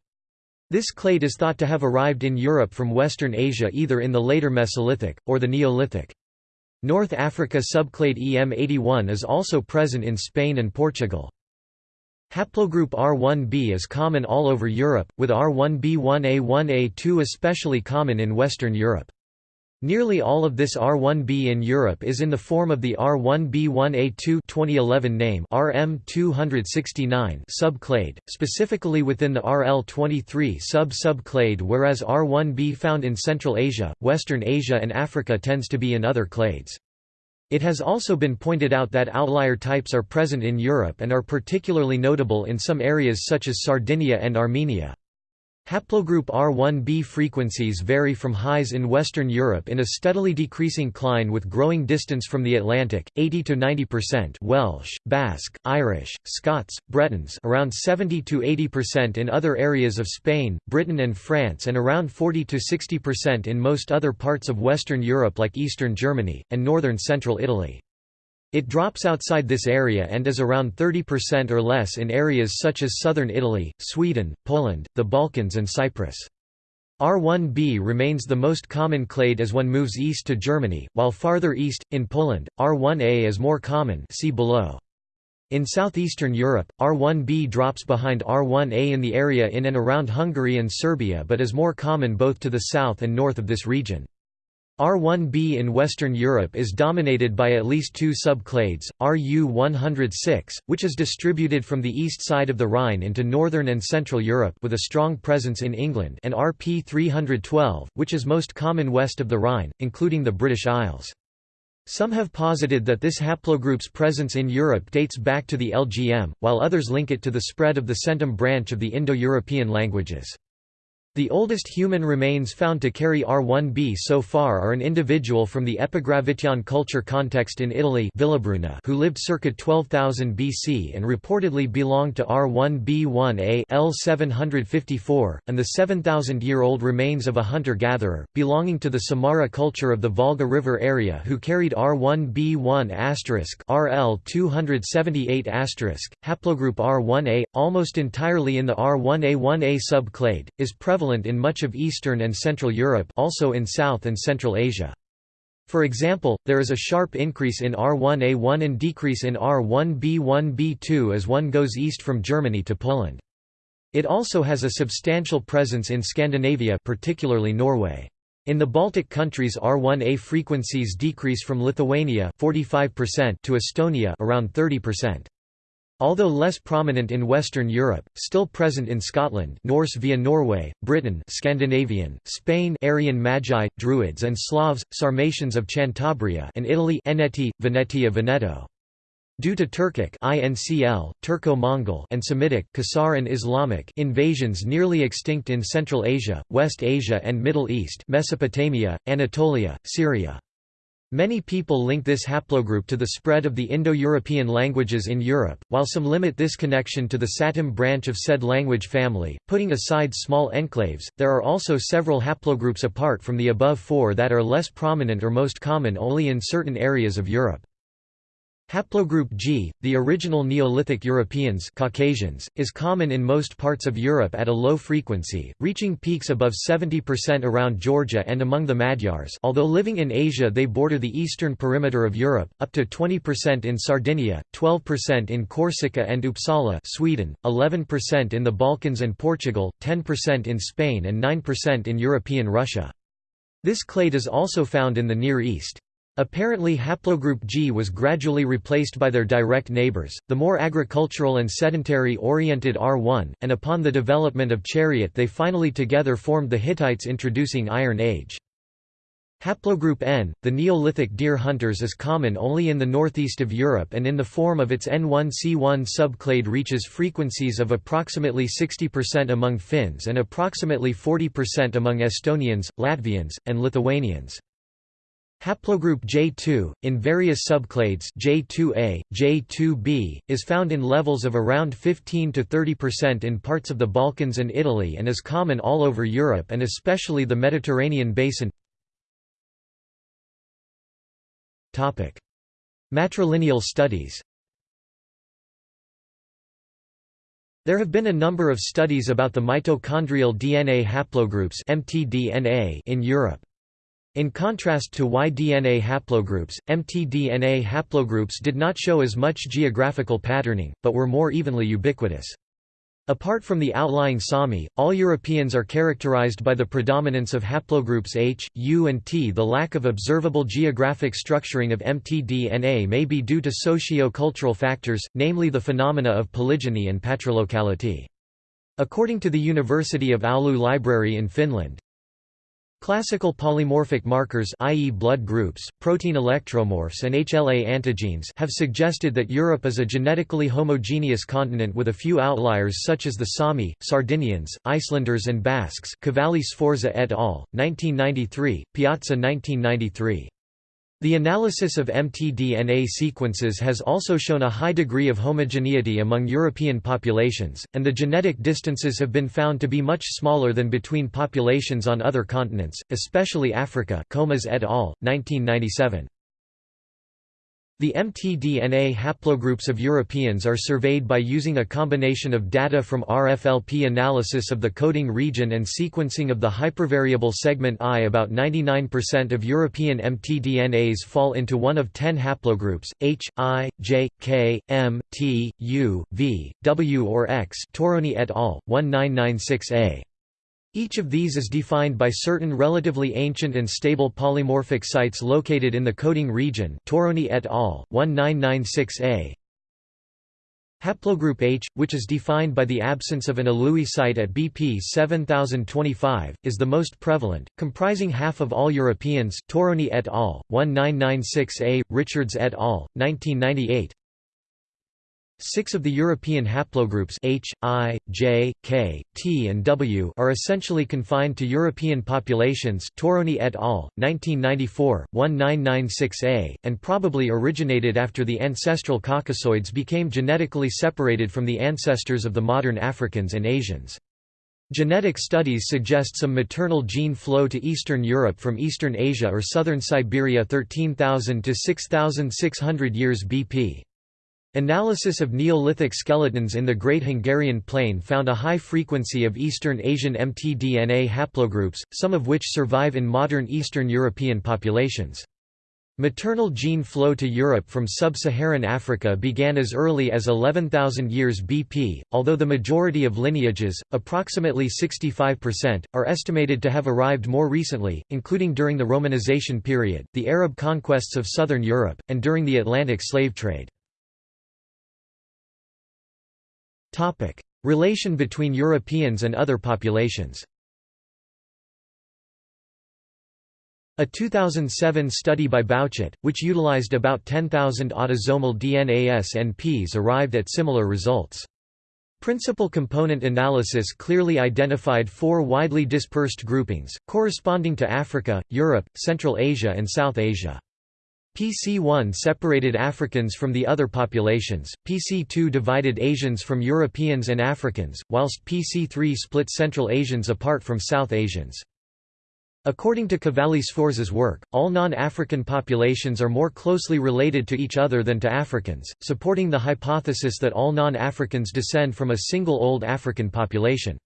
This clade is thought to have arrived in Europe from Western Asia either in the later Mesolithic, or the Neolithic. North Africa subclade EM81 is also present in Spain and Portugal. Haplogroup R1b is common all over Europe, with R1b1a1a2 especially common in Western Europe. Nearly all of this R1b in Europe is in the form of the R1b1a2 2011 name RM269 subclade, specifically within the RL23 sub-subclade whereas R1b found in Central Asia, Western Asia and Africa tends to be in other clades. It has also been pointed out that outlier types are present in Europe and are particularly notable in some areas such as Sardinia and Armenia. Haplogroup R1b frequencies vary from highs in Western Europe in a steadily decreasing cline with growing distance from the Atlantic, 80 to 90% Welsh, Basque, Irish, Scots, Bretons around 70 to 80% in other areas of Spain, Britain and France and around 40 to 60% in most other parts of Western Europe like eastern Germany, and northern central Italy. It drops outside this area and is around 30% or less in areas such as southern Italy, Sweden, Poland, the Balkans and Cyprus. R1b remains the most common clade as one moves east to Germany, while farther east, in Poland, R1a is more common see below. In southeastern Europe, R1b drops behind R1a in the area in and around Hungary and Serbia but is more common both to the south and north of this region. R1b in Western Europe is dominated by at least two subclades, Ru106, which is distributed from the east side of the Rhine into northern and central Europe with a strong presence in England and Rp312, which is most common west of the Rhine, including the British Isles. Some have posited that this haplogroup's presence in Europe dates back to the LGM, while others link it to the spread of the centum branch of the Indo-European languages. The oldest human remains found to carry R1b so far are an individual from the Epigravettian culture context in Italy Villabruna who lived circa 12,000 BC and reportedly belonged to R1b1a L754, and the 7,000-year-old remains of a hunter-gatherer, belonging to the Samara culture of the Volga River area who carried R1b1 RL278 haplogroup R1a, almost entirely in the R1a1a subclade, is prevalent prevalent in much of Eastern and Central Europe also in South and Central Asia. For example, there is a sharp increase in R1A1 and decrease in R1B1B2 as one goes east from Germany to Poland. It also has a substantial presence in Scandinavia particularly Norway. In the Baltic countries R1A frequencies decrease from Lithuania 45% to Estonia around 30%. Although less prominent in Western Europe, still present in Scotland Norse via Norway, Britain Scandinavian, Spain Aryan Magi, Druids and Slavs, Sarmatians of Cantabria and Italy Eneti, Venetia Veneto. Due to Turkic INCL, Turco-Mongol and Semitic Khazar and Islamic invasions nearly extinct in Central Asia, West Asia and Middle East Mesopotamia, Anatolia, Syria. Many people link this haplogroup to the spread of the Indo-European languages in Europe, while some limit this connection to the Satem branch of said language family. Putting aside small enclaves, there are also several haplogroups apart from the above four that are less prominent or most common only in certain areas of Europe. Haplogroup G, the original Neolithic Europeans Caucasians, is common in most parts of Europe at a low frequency, reaching peaks above 70% around Georgia and among the Magyars although living in Asia they border the eastern perimeter of Europe, up to 20% in Sardinia, 12% in Corsica and Uppsala Sweden, 11% in the Balkans and Portugal, 10% in Spain and 9% in European Russia. This clade is also found in the Near East. Apparently haplogroup G was gradually replaced by their direct neighbors, the more agricultural and sedentary-oriented R1, and upon the development of chariot they finally together formed the Hittites introducing Iron Age. Haplogroup N, the Neolithic deer hunters is common only in the northeast of Europe and in the form of its N1C1 subclade reaches frequencies of approximately 60% among Finns and approximately 40% among Estonians, Latvians, and Lithuanians. Haplogroup J2, in various subclades J2A, J2B, is found in levels of around 15 to 30% in parts of the Balkans and Italy and is common all over Europe and especially the Mediterranean basin. Matrilineal studies There have been a number of studies about the mitochondrial DNA haplogroups in Europe. In contrast to Y-DNA haplogroups, mtDNA haplogroups did not show as much geographical patterning, but were more evenly ubiquitous. Apart from the outlying Sami, all Europeans are characterized by the predominance of haplogroups H, U and T. The lack of observable geographic structuring of mtDNA may be due to socio-cultural factors, namely the phenomena of polygyny and patrilocality. According to the University of Oulu Library in Finland, Classical polymorphic markers i.e. blood groups, protein electromorphs and HLA antigenes have suggested that Europe is a genetically homogeneous continent with a few outliers such as the Sami, Sardinians, Icelanders and Basques Cavalli Sforza et al., 1993, Piazza 1993. The analysis of mtDNA sequences has also shown a high degree of homogeneity among European populations, and the genetic distances have been found to be much smaller than between populations on other continents, especially Africa Comas et al., 1997. The mtDNA haplogroups of Europeans are surveyed by using a combination of data from RFLP analysis of the coding region and sequencing of the hypervariable segment I. About 99% of European mtDNAs fall into one of 10 haplogroups, H, I, J, K, M, T, U, V, W or X Torroni et al., 1996a. Each of these is defined by certain relatively ancient and stable polymorphic sites located in the coding region Torroni et al., 1996a. Haplogroup H, which is defined by the absence of an ALUI site at BP 7025, is the most prevalent, comprising half of all Europeans Torroni et al., 1996a, Richards et al., 1998 Six of the European haplogroups H, I, J, K, T and W are essentially confined to European populations Torroni et al., 1994, 1996a, and probably originated after the ancestral Caucasoids became genetically separated from the ancestors of the modern Africans and Asians. Genetic studies suggest some maternal gene flow to Eastern Europe from Eastern Asia or southern Siberia 13,000 to 6,600 years BP. Analysis of Neolithic skeletons in the Great Hungarian Plain found a high frequency of Eastern Asian mtDNA haplogroups, some of which survive in modern Eastern European populations. Maternal gene flow to Europe from sub-Saharan Africa began as early as 11,000 years BP, although the majority of lineages, approximately 65%, are estimated to have arrived more recently, including during the Romanization period, the Arab conquests of southern Europe, and during the Atlantic slave trade. Topic: Relation between Europeans and other populations. A 2007 study by Bauchet, which utilized about 10,000 autosomal DNA SNPs arrived at similar results. Principal component analysis clearly identified four widely dispersed groupings, corresponding to Africa, Europe, Central Asia and South Asia. PC1 separated Africans from the other populations, PC2 divided Asians from Europeans and Africans, whilst PC3 split Central Asians apart from South Asians. According to Cavalli Sforza's work, all non-African populations are more closely related to each other than to Africans, supporting the hypothesis that all non-Africans descend from a single old African population.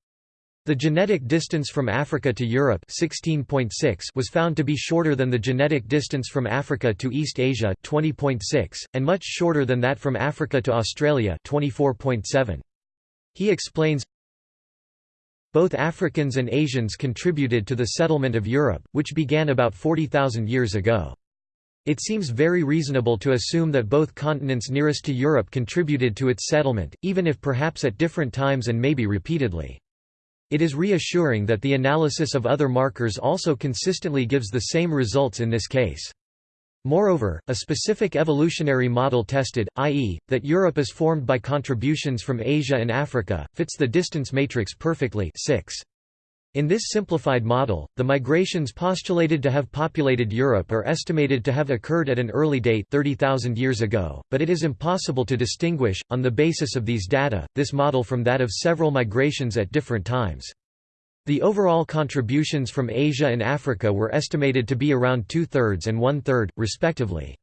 The genetic distance from Africa to Europe 16.6 was found to be shorter than the genetic distance from Africa to East Asia 20.6, and much shorter than that from Africa to Australia 24.7. He explains, both Africans and Asians contributed to the settlement of Europe, which began about 40,000 years ago. It seems very reasonable to assume that both continents nearest to Europe contributed to its settlement, even if perhaps at different times and maybe repeatedly. It is reassuring that the analysis of other markers also consistently gives the same results in this case. Moreover, a specific evolutionary model tested, i.e., that Europe is formed by contributions from Asia and Africa, fits the distance matrix perfectly 6. In this simplified model, the migrations postulated to have populated Europe are estimated to have occurred at an early date 30,000 years ago, but it is impossible to distinguish, on the basis of these data, this model from that of several migrations at different times. The overall contributions from Asia and Africa were estimated to be around two-thirds and one-third, respectively.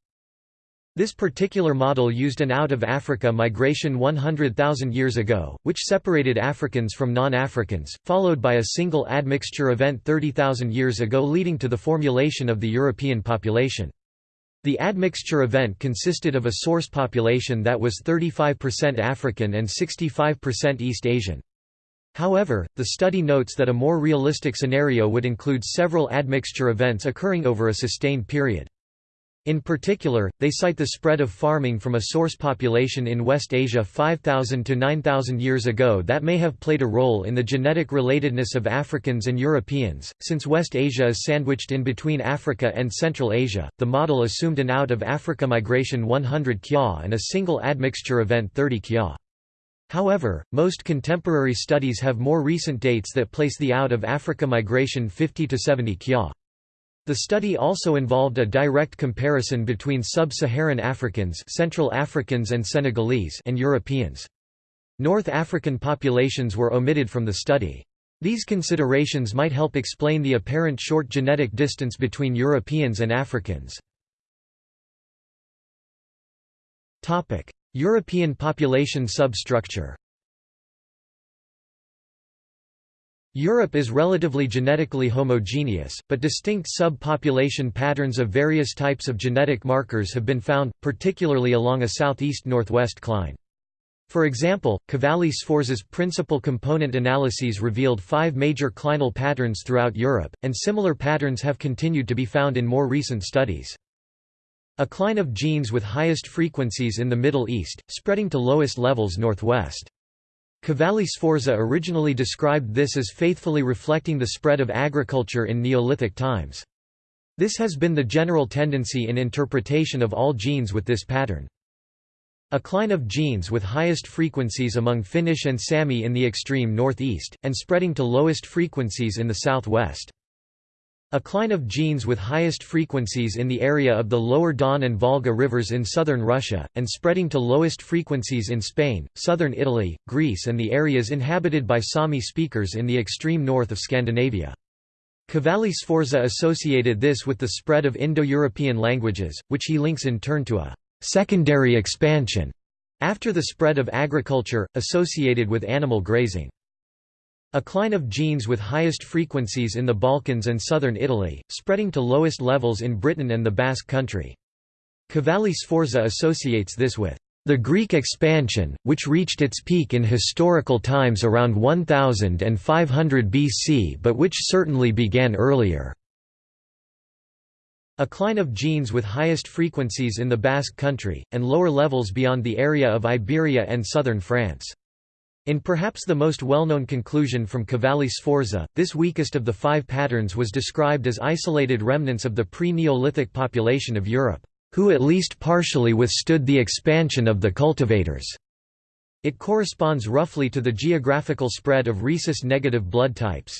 This particular model used an out-of-Africa migration 100,000 years ago, which separated Africans from non-Africans, followed by a single admixture event 30,000 years ago leading to the formulation of the European population. The admixture event consisted of a source population that was 35% African and 65% East Asian. However, the study notes that a more realistic scenario would include several admixture events occurring over a sustained period. In particular, they cite the spread of farming from a source population in West Asia 5,000 to 9,000 years ago that may have played a role in the genetic relatedness of Africans and Europeans. Since West Asia is sandwiched in between Africa and Central Asia, the model assumed an out of Africa migration 100 kya and a single admixture event 30 kya. However, most contemporary studies have more recent dates that place the out of Africa migration 50 to 70 kya. The study also involved a direct comparison between sub-Saharan Africans Central Africans and Senegalese and Europeans. North African populations were omitted from the study. These considerations might help explain the apparent short genetic distance between Europeans and Africans. European population substructure Europe is relatively genetically homogeneous, but distinct subpopulation patterns of various types of genetic markers have been found, particularly along a southeast-northwest cline. For example, Cavalli-Sforza's principal component analyses revealed five major clinal patterns throughout Europe, and similar patterns have continued to be found in more recent studies. A cline of genes with highest frequencies in the Middle East, spreading to lowest levels northwest. Cavalli-Sforza originally described this as faithfully reflecting the spread of agriculture in Neolithic times. This has been the general tendency in interpretation of all genes with this pattern. A cline of genes with highest frequencies among Finnish and Sami in the extreme northeast, and spreading to lowest frequencies in the southwest. A cline of genes with highest frequencies in the area of the lower Don and Volga rivers in southern Russia, and spreading to lowest frequencies in Spain, southern Italy, Greece and the areas inhabited by Sami speakers in the extreme north of Scandinavia. Cavalli-Sforza associated this with the spread of Indo-European languages, which he links in turn to a «secondary expansion» after the spread of agriculture, associated with animal grazing. A cline of genes with highest frequencies in the Balkans and southern Italy, spreading to lowest levels in Britain and the Basque country. Cavalli-Sforza associates this with the Greek expansion, which reached its peak in historical times around 1500 BC but which certainly began earlier. A cline of genes with highest frequencies in the Basque country, and lower levels beyond the area of Iberia and southern France. In perhaps the most well-known conclusion from Cavalli-Sforza, this weakest of the five patterns was described as isolated remnants of the pre-Neolithic population of Europe, who at least partially withstood the expansion of the cultivators. It corresponds roughly to the geographical spread of rhesus-negative blood types.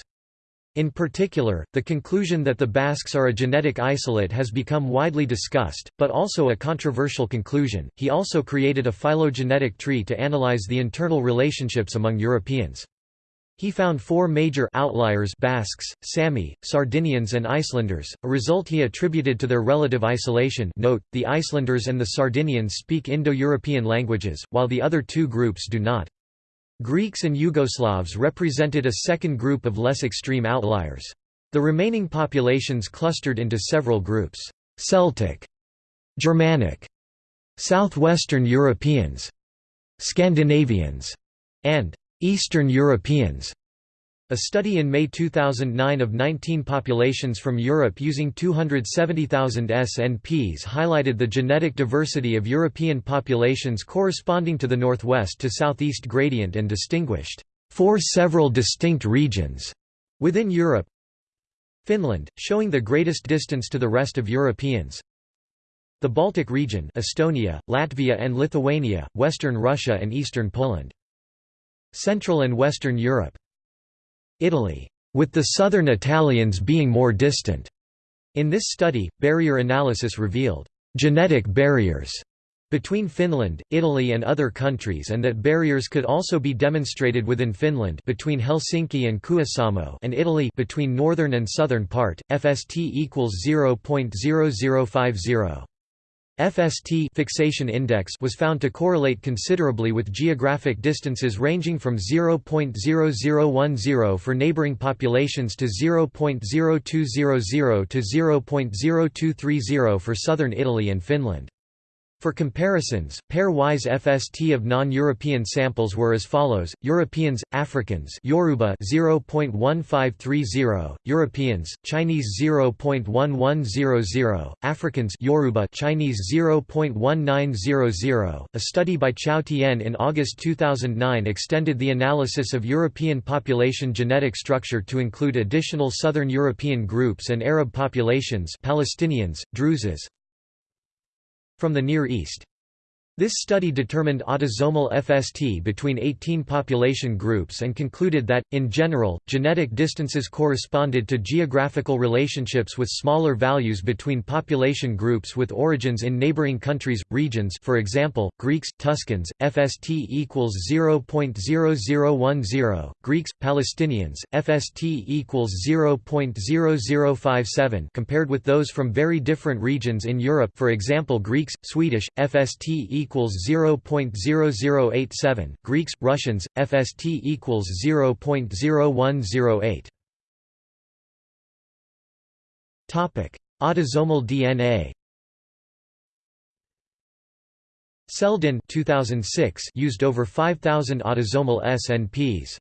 In particular, the conclusion that the Basques are a genetic isolate has become widely discussed, but also a controversial conclusion. He also created a phylogenetic tree to analyze the internal relationships among Europeans. He found four major outliers Basques, Sami, Sardinians and Icelanders, a result he attributed to their relative isolation note, the Icelanders and the Sardinians speak Indo-European languages, while the other two groups do not. Greeks and Yugoslavs represented a second group of less extreme outliers. The remaining populations clustered into several groups, Celtic, Germanic, Southwestern Europeans, Scandinavians, and Eastern Europeans. A study in May 2009 of 19 populations from Europe using 270,000 SNPs highlighted the genetic diversity of European populations corresponding to the northwest to southeast gradient and distinguished four several distinct regions within Europe. Finland, showing the greatest distance to the rest of Europeans. The Baltic region Estonia, Latvia and Lithuania, western Russia and eastern Poland. Central and Western Europe Italy, with the southern Italians being more distant. In this study, barrier analysis revealed genetic barriers between Finland, Italy and other countries and that barriers could also be demonstrated within Finland between Helsinki and Kuusamo and Italy between northern and southern part, FST equals 0.0050. FST fixation index was found to correlate considerably with geographic distances ranging from 0.0010 for neighboring populations to 0.0200 to 0.0230 for southern Italy and Finland. For comparisons, pair-wise FST of non-European samples were as follows: Europeans, Africans, Yoruba 0.1530, Europeans, Chinese 0.1100, Africans, Yoruba Chinese 0.1900. A study by Chao Tian in August 2009 extended the analysis of European population genetic structure to include additional Southern European groups and Arab populations, Palestinians, Druzes, from the Near East. This study determined autosomal FST between 18 population groups and concluded that, in general, genetic distances corresponded to geographical relationships with smaller values between population groups with origins in neighboring countries, regions for example, Greeks, Tuscans, FST equals 0.0010, Greeks, Palestinians, FST equals 0.0057 compared with those from very different regions in Europe for example Greeks, Swedish, FST equals equals 0.0087, Greeks, Russians, FST equals 0.0108. Topic: Autosomal DNA. Seldin 2006 used over 5000 autosomal SNPs.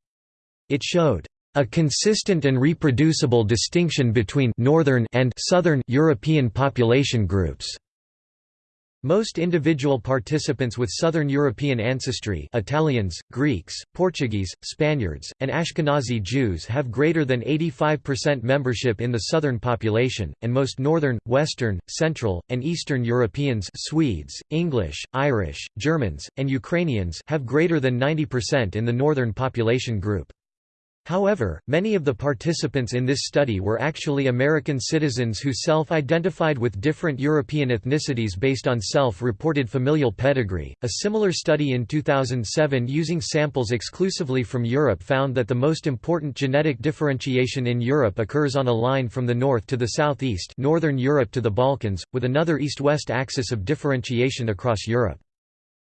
It showed a consistent and reproducible distinction between northern and southern European population groups. Most individual participants with Southern European ancestry Italians, Greeks, Portuguese, Spaniards, and Ashkenazi Jews have greater than 85% membership in the Southern population, and most Northern, Western, Central, and Eastern Europeans Swedes, English, Irish, Germans, and Ukrainians have greater than 90% in the Northern population group. However, many of the participants in this study were actually American citizens who self-identified with different European ethnicities based on self-reported familial pedigree. A similar study in 2007 using samples exclusively from Europe found that the most important genetic differentiation in Europe occurs on a line from the north to the southeast, northern Europe to the Balkans, with another east-west axis of differentiation across Europe.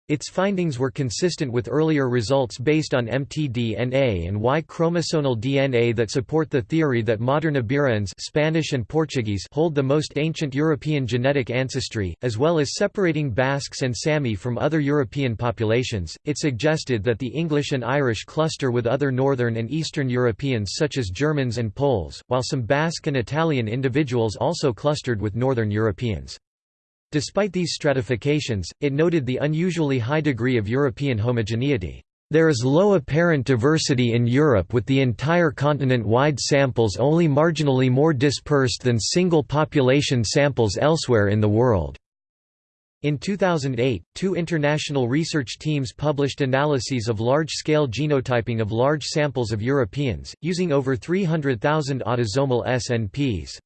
Its findings were consistent with earlier results based on mtDNA and Y-chromosomal DNA that support the theory that modern Iberians Spanish and Portuguese hold the most ancient European genetic ancestry, as well as separating Basques and Sami from other European populations. It suggested that the English and Irish cluster with other northern and eastern Europeans such as Germans and Poles, while some Basque and Italian individuals also clustered with northern Europeans. Despite these stratifications, it noted the unusually high degree of European homogeneity. There is low apparent diversity in Europe with the entire continent-wide samples only marginally more dispersed than single population samples elsewhere in the world. In 2008, two international research teams published analyses of large-scale genotyping of large samples of Europeans, using over 300,000 autosomal SNPs.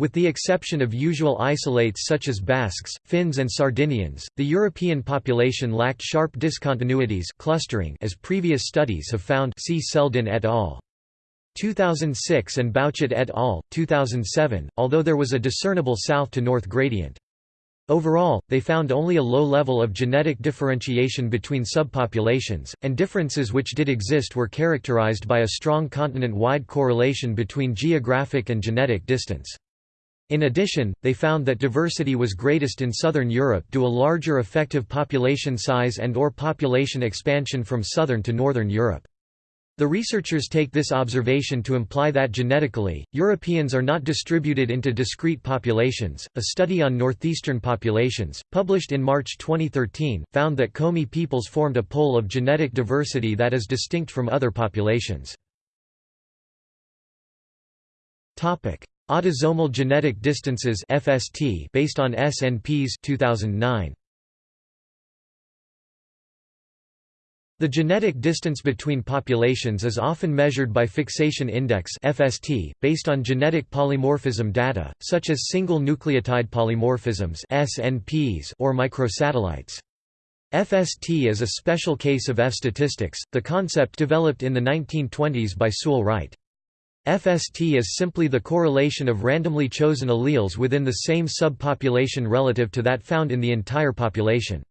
With the exception of usual isolates such as Basques, Finns and Sardinians, the European population lacked sharp discontinuities clustering as previous studies have found see Seldin et al. 2006 and Bauchet et al. 2007, although there was a discernible south-to-north gradient. Overall, they found only a low level of genetic differentiation between subpopulations, and differences which did exist were characterized by a strong continent-wide correlation between geographic and genetic distance. In addition, they found that diversity was greatest in southern Europe due to a larger effective population size and or population expansion from southern to northern Europe. The researchers take this observation to imply that genetically, Europeans are not distributed into discrete populations. A study on northeastern populations, published in March 2013, found that Komi peoples formed a pole of genetic diversity that is distinct from other populations. Topic: Autosomal genetic distances (FST) based on SNPs 2009. The genetic distance between populations is often measured by fixation index (FST) based on genetic polymorphism data, such as single nucleotide polymorphisms (SNPs) or microsatellites. FST is a special case of F statistics, the concept developed in the 1920s by Sewall Wright. FST is simply the correlation of randomly chosen alleles within the same subpopulation relative to that found in the entire population.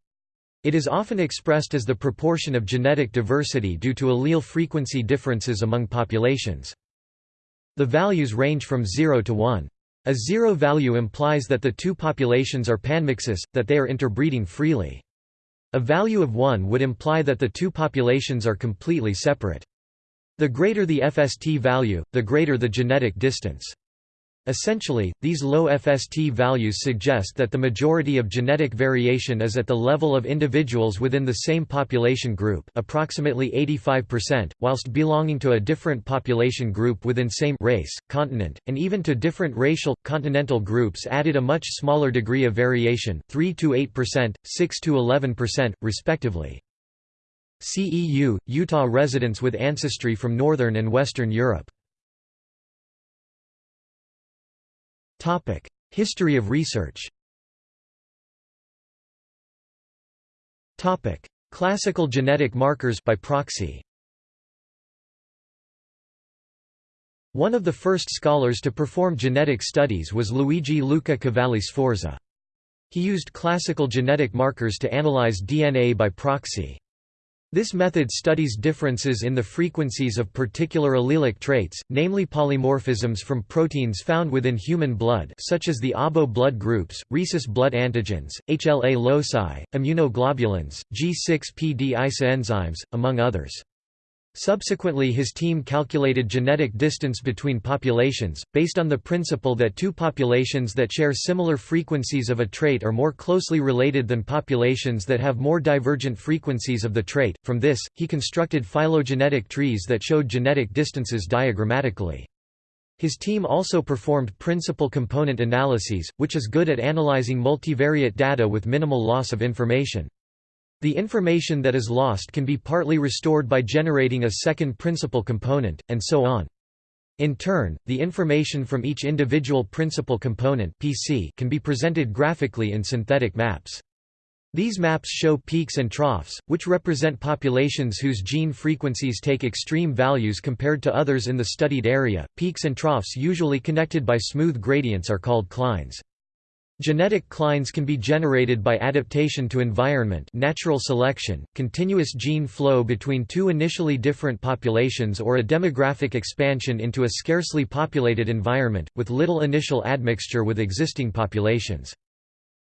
It is often expressed as the proportion of genetic diversity due to allele frequency differences among populations. The values range from 0 to 1. A zero value implies that the two populations are panmixous, that they are interbreeding freely. A value of 1 would imply that the two populations are completely separate. The greater the FST value, the greater the genetic distance. Essentially, these low FST values suggest that the majority of genetic variation is at the level of individuals within the same population group approximately 85%, whilst belonging to a different population group within same race, continent, and even to different racial, continental groups added a much smaller degree of variation 3–8%, 6–11%, respectively. CEU, Utah residents with ancestry from Northern and Western Europe History of research Classical genetic markers by proxy One of the first scholars to perform genetic studies was Luigi Luca Cavalli Sforza. He used classical genetic markers to analyze DNA by proxy. This method studies differences in the frequencies of particular allelic traits, namely polymorphisms from proteins found within human blood such as the ABO blood groups, rhesus blood antigens, HLA loci, immunoglobulins, G6PD isoenzymes, among others. Subsequently his team calculated genetic distance between populations, based on the principle that two populations that share similar frequencies of a trait are more closely related than populations that have more divergent frequencies of the trait. From this, he constructed phylogenetic trees that showed genetic distances diagrammatically. His team also performed principal component analyses, which is good at analyzing multivariate data with minimal loss of information. The information that is lost can be partly restored by generating a second principal component, and so on. In turn, the information from each individual principal component PC can be presented graphically in synthetic maps. These maps show peaks and troughs, which represent populations whose gene frequencies take extreme values compared to others in the studied area. Peaks and troughs usually connected by smooth gradients are called clines. Genetic clines can be generated by adaptation to environment natural selection, continuous gene flow between two initially different populations or a demographic expansion into a scarcely populated environment, with little initial admixture with existing populations.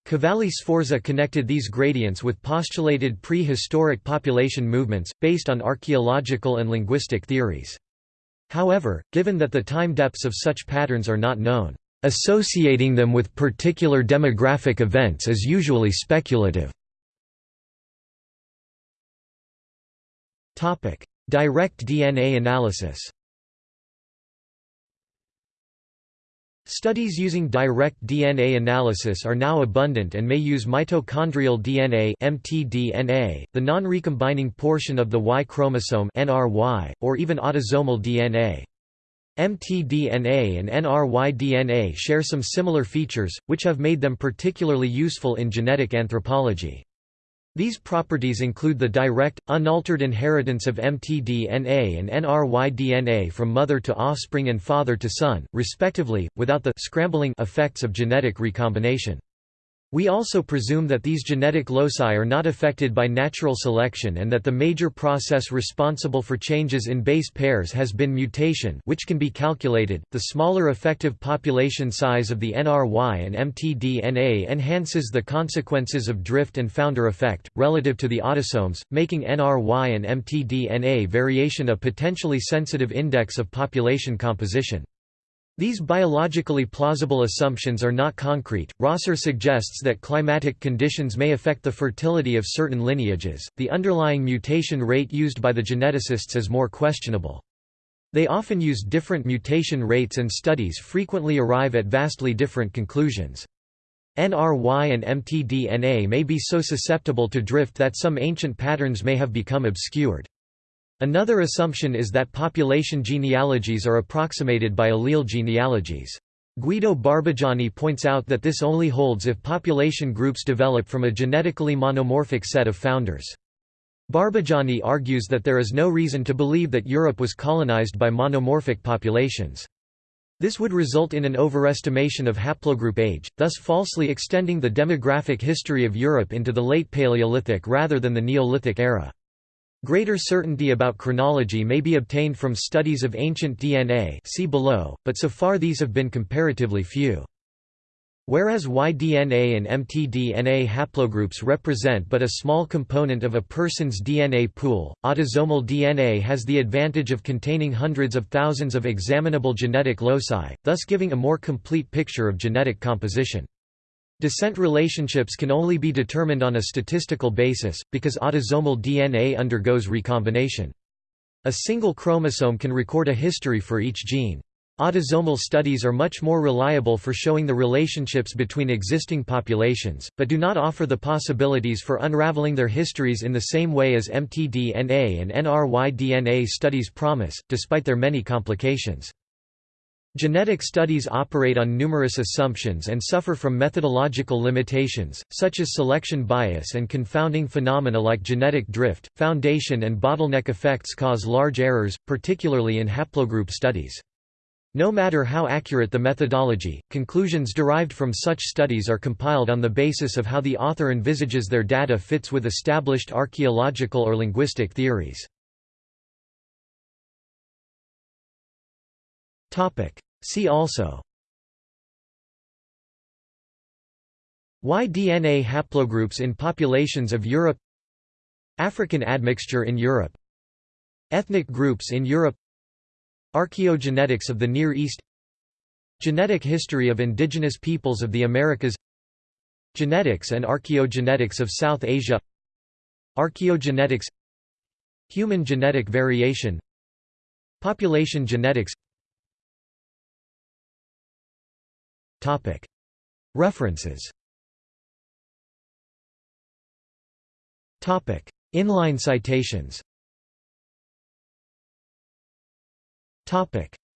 Cavalli Sforza connected these gradients with postulated prehistoric population movements, based on archaeological and linguistic theories. However, given that the time depths of such patterns are not known, Associating them with particular demographic events is usually speculative. Direct DNA analysis Studies using direct DNA analysis are now abundant and may use mitochondrial DNA (mtDNA), the non-recombining portion of the Y chromosome (NRY), or even autosomal DNA. mtDNA and NRY-DNA share some similar features, which have made them particularly useful in genetic anthropology. These properties include the direct, unaltered inheritance of mtDNA and NRY-DNA from mother to offspring and father to son, respectively, without the scrambling effects of genetic recombination. We also presume that these genetic loci are not affected by natural selection and that the major process responsible for changes in base pairs has been mutation which can be calculated. The smaller effective population size of the NRY and mtDNA enhances the consequences of drift and founder effect, relative to the autosomes, making NRY and mtDNA variation a potentially sensitive index of population composition. These biologically plausible assumptions are not concrete. Rosser suggests that climatic conditions may affect the fertility of certain lineages. The underlying mutation rate used by the geneticists is more questionable. They often use different mutation rates and studies frequently arrive at vastly different conclusions. NRY and mtDNA may be so susceptible to drift that some ancient patterns may have become obscured. Another assumption is that population genealogies are approximated by allele genealogies. Guido Barbujani points out that this only holds if population groups develop from a genetically monomorphic set of founders. Barbujani argues that there is no reason to believe that Europe was colonized by monomorphic populations. This would result in an overestimation of haplogroup age, thus falsely extending the demographic history of Europe into the late Paleolithic rather than the Neolithic era. Greater certainty about chronology may be obtained from studies of ancient DNA see below, but so far these have been comparatively few. Whereas Y-DNA and mtDNA haplogroups represent but a small component of a person's DNA pool, autosomal DNA has the advantage of containing hundreds of thousands of examinable genetic loci, thus giving a more complete picture of genetic composition. Descent relationships can only be determined on a statistical basis, because autosomal DNA undergoes recombination. A single chromosome can record a history for each gene. Autosomal studies are much more reliable for showing the relationships between existing populations, but do not offer the possibilities for unraveling their histories in the same way as mtDNA and NRY-DNA studies promise, despite their many complications. Genetic studies operate on numerous assumptions and suffer from methodological limitations, such as selection bias and confounding phenomena like genetic drift. Foundation and bottleneck effects cause large errors, particularly in haplogroup studies. No matter how accurate the methodology, conclusions derived from such studies are compiled on the basis of how the author envisages their data fits with established archaeological or linguistic theories. See also. Y-DNA haplogroups in populations of Europe? African admixture in Europe. Ethnic groups in Europe. Archaeogenetics of the Near East. Genetic history of indigenous peoples of the Americas. Genetics and archaeogenetics of South Asia. Archaeogenetics. Human genetic variation. Population genetics References. Inline citations.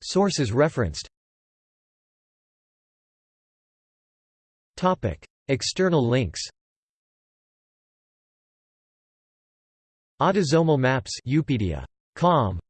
Sources referenced. External links. Autosomal maps Eupedia. Com